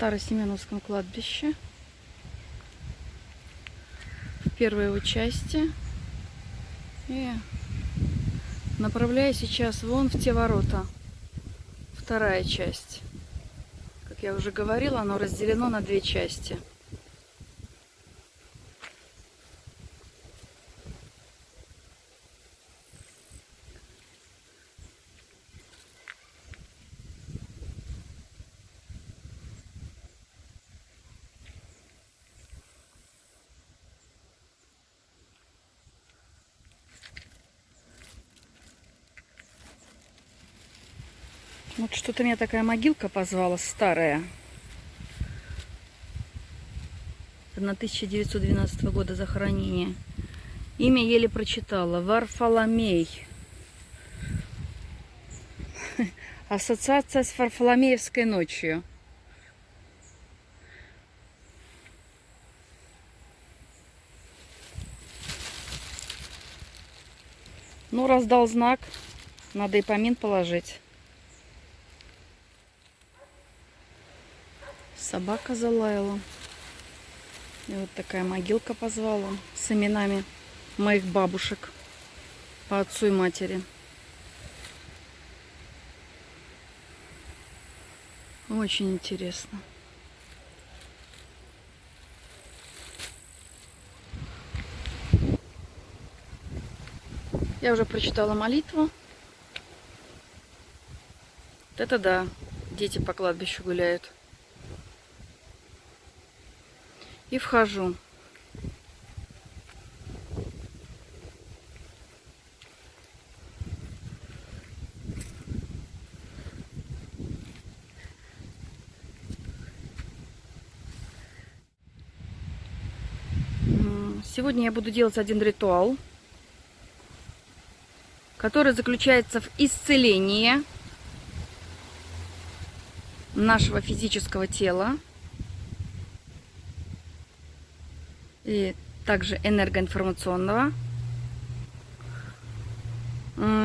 Старосеменовском кладбище. В первой его части. И направляю сейчас вон в те ворота. Вторая часть. Как я уже говорила, оно разделено на две части. Вот что-то меня такая могилка позвала старая. На 1912 года захоронения. Имя еле прочитала. Варфоломей. Ассоциация с Варфоломеевской ночью. Ну, раздал знак. Надо и помин положить. Собака залаяла. И вот такая могилка позвала с именами моих бабушек по отцу и матери. Очень интересно. Я уже прочитала молитву. Это да, дети по кладбищу гуляют. И вхожу. Сегодня я буду делать один ритуал, который заключается в исцелении нашего физического тела и также энергоинформационного.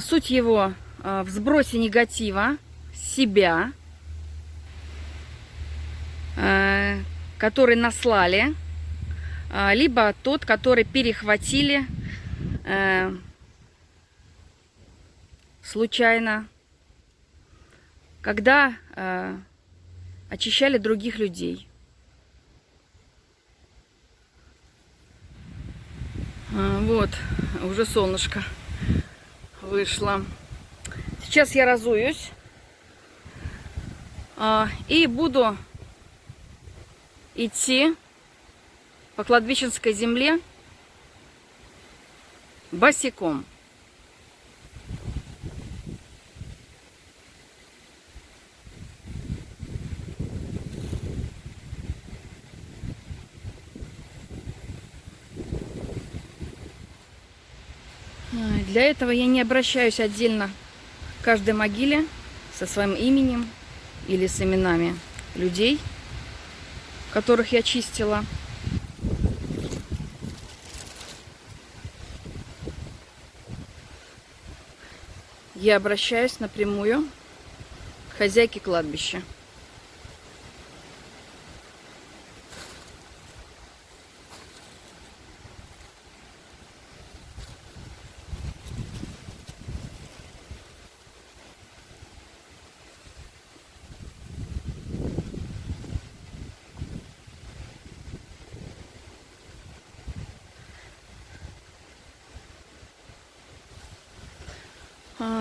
Суть его а, в сбросе негатива себя, а, который наслали, либо тот, который перехватили случайно, когда очищали других людей. Вот, уже солнышко вышло. Сейчас я разуюсь. А, и буду идти по кладбищенской земле босиком. Для этого я не обращаюсь отдельно к каждой могиле со своим именем или с именами людей, которых я чистила. Я обращаюсь напрямую к хозяйке кладбища.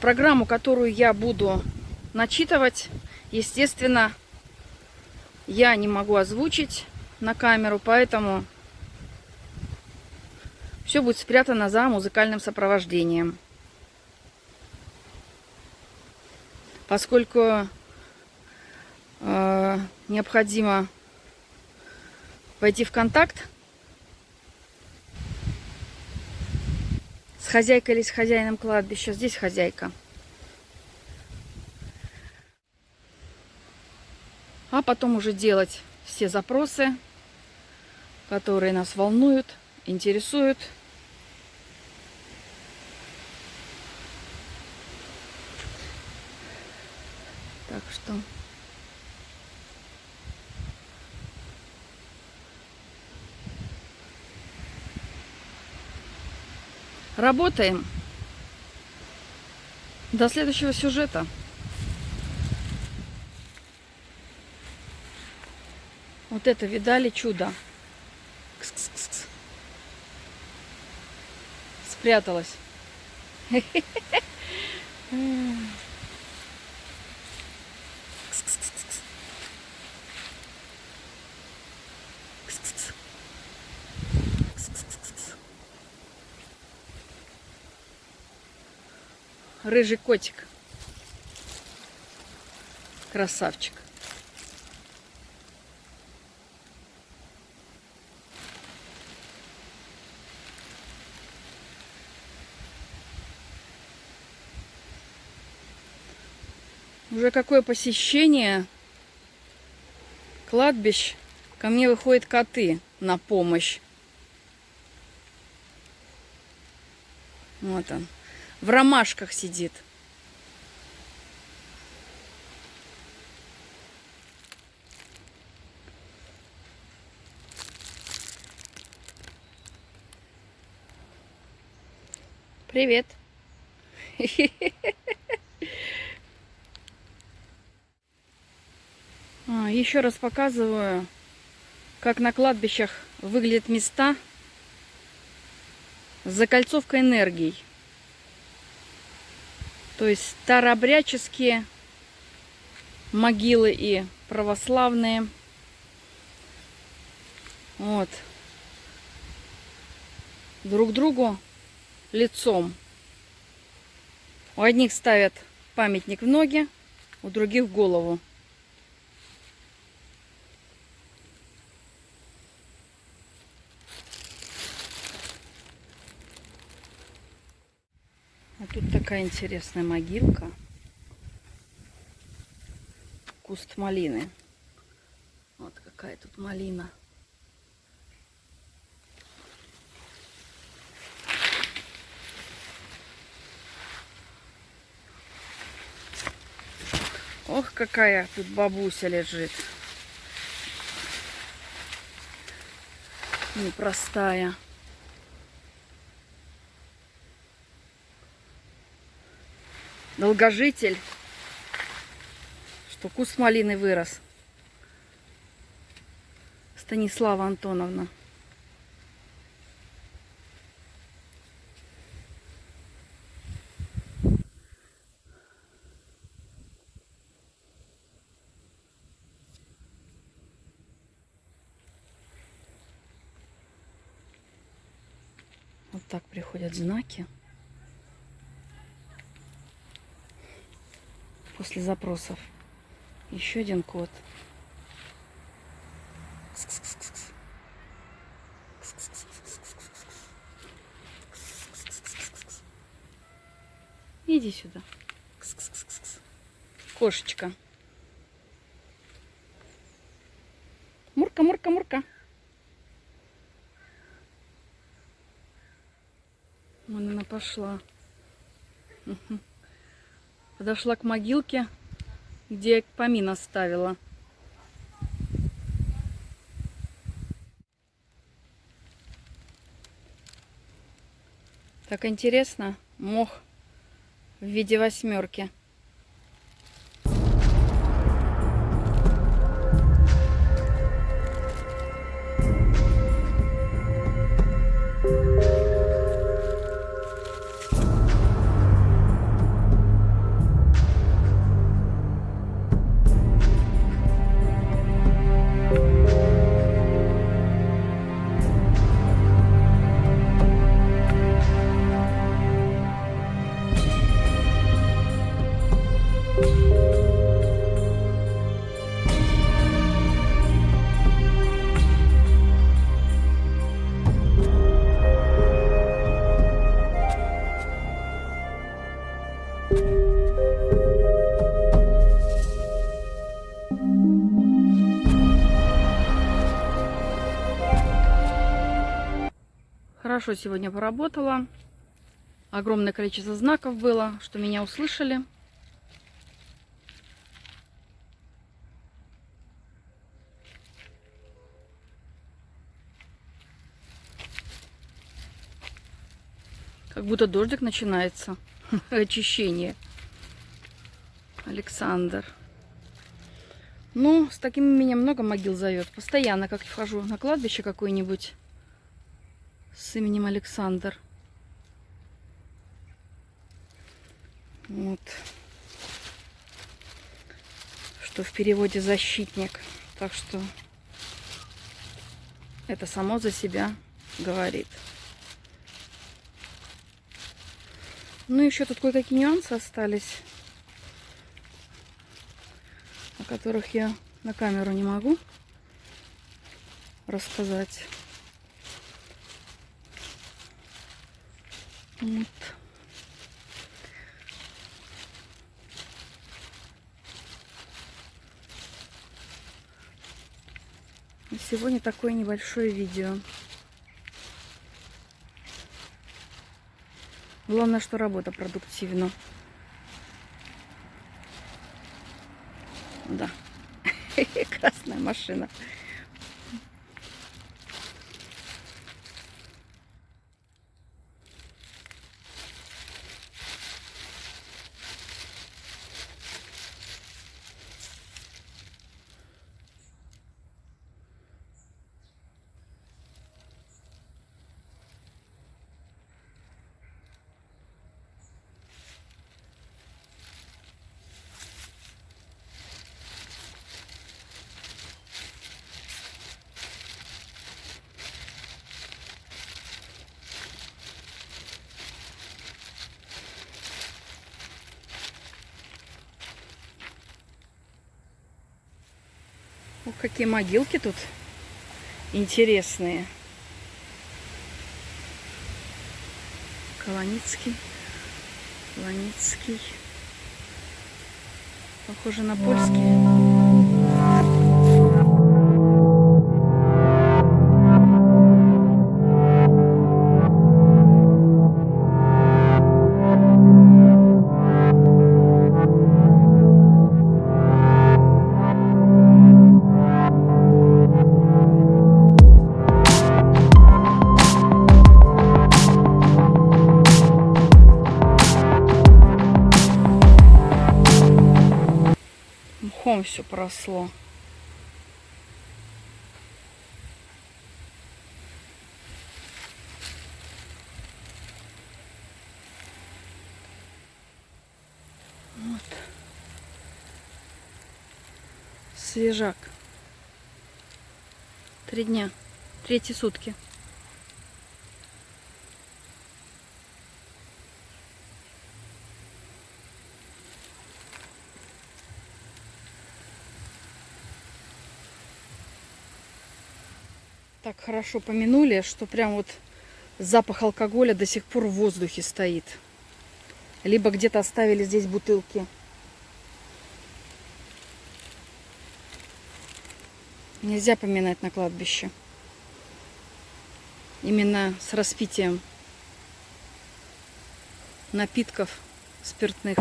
Программу, которую я буду начитывать, естественно, я не могу озвучить на камеру, поэтому все будет спрятано за музыкальным сопровождением. Поскольку э, необходимо войти в контакт С хозяйкой или с хозяином кладбища. Здесь хозяйка. А потом уже делать все запросы, которые нас волнуют, интересуют. Так что Работаем. До следующего сюжета. Вот это видали чудо? Кс-кс-кс. Спряталась. Рыжий котик. Красавчик. Уже какое посещение кладбищ. Ко мне выходят коты на помощь. Вот он. В ромашках сидит. Привет. А, еще раз показываю, как на кладбищах выглядят места с закольцовкой энергий. То есть старообрядческие могилы и православные. Вот. Друг другу лицом. У одних ставят памятник в ноги, у других в голову. Тут такая интересная могилка. Куст малины. Вот какая тут малина. Ох, какая тут бабуся лежит. Непростая. Долгожитель. Что куст малины вырос. Станислава Антоновна. Вот так приходят знаки. После запросов. Еще один код. Иди сюда. Кошечка. Мурка, мурка, мурка. Вон она пошла. Мгм. Подошла к могилке, где я помин оставила. Так интересно, мох в виде восьмерки. Хорошо сегодня поработала. Огромное количество знаков было, что меня услышали. Как будто дождик начинается. Очищение. Александр. Ну, с таким меня много могил зовет. Постоянно, как вхожу на кладбище какое-нибудь с именем Александр. Вот. Что в переводе защитник. Так что это само за себя говорит. Ну, еще тут кое-какие нюансы остались, о которых я на камеру не могу рассказать. Вот. Сегодня такое небольшое видео. Главное, что работа продуктивна. Да. Красная машина. Ох, какие могилки тут интересные. Колоницкий, Колоницкий. Похоже на польский. Мхом все просло. Вот. Свежак. Три дня. Третьи сутки. Так хорошо помянули, что прям вот запах алкоголя до сих пор в воздухе стоит. Либо где-то оставили здесь бутылки. Нельзя поминать на кладбище. Именно с распитием напитков спиртных.